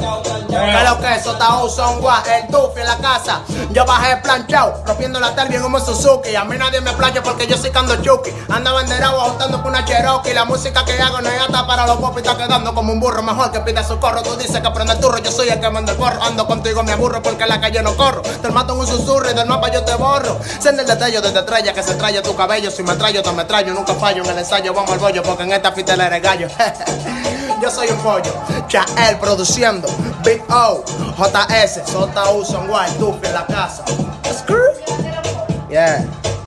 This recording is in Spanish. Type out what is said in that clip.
Que lo que eso está son guay, el tufi en la casa. Yo bajé planchado, rompiendo la tal bien como Suzuki. A mí nadie me playa porque yo soy cando chuki. Anda banderado ajustando con una Cherokee. La música que hago no es hasta para los pop y está quedando como un burro. Mejor que pida socorro. Tú dices que prende el turro, yo soy el que manda el porro. Ando contigo, me aburro porque en la calle no corro. Te mato en un susurro y del mapa yo te borro. Sende el detallo desde estrella que se trae tu cabello. Si me traigo, te me traigo. Nunca fallo en el ensayo, vamos al bollo porque en esta fita eres gallo. Yo soy un pollo, Chael produciendo, Big O, JS, Sota Son White, Tufi en la casa. Yeah.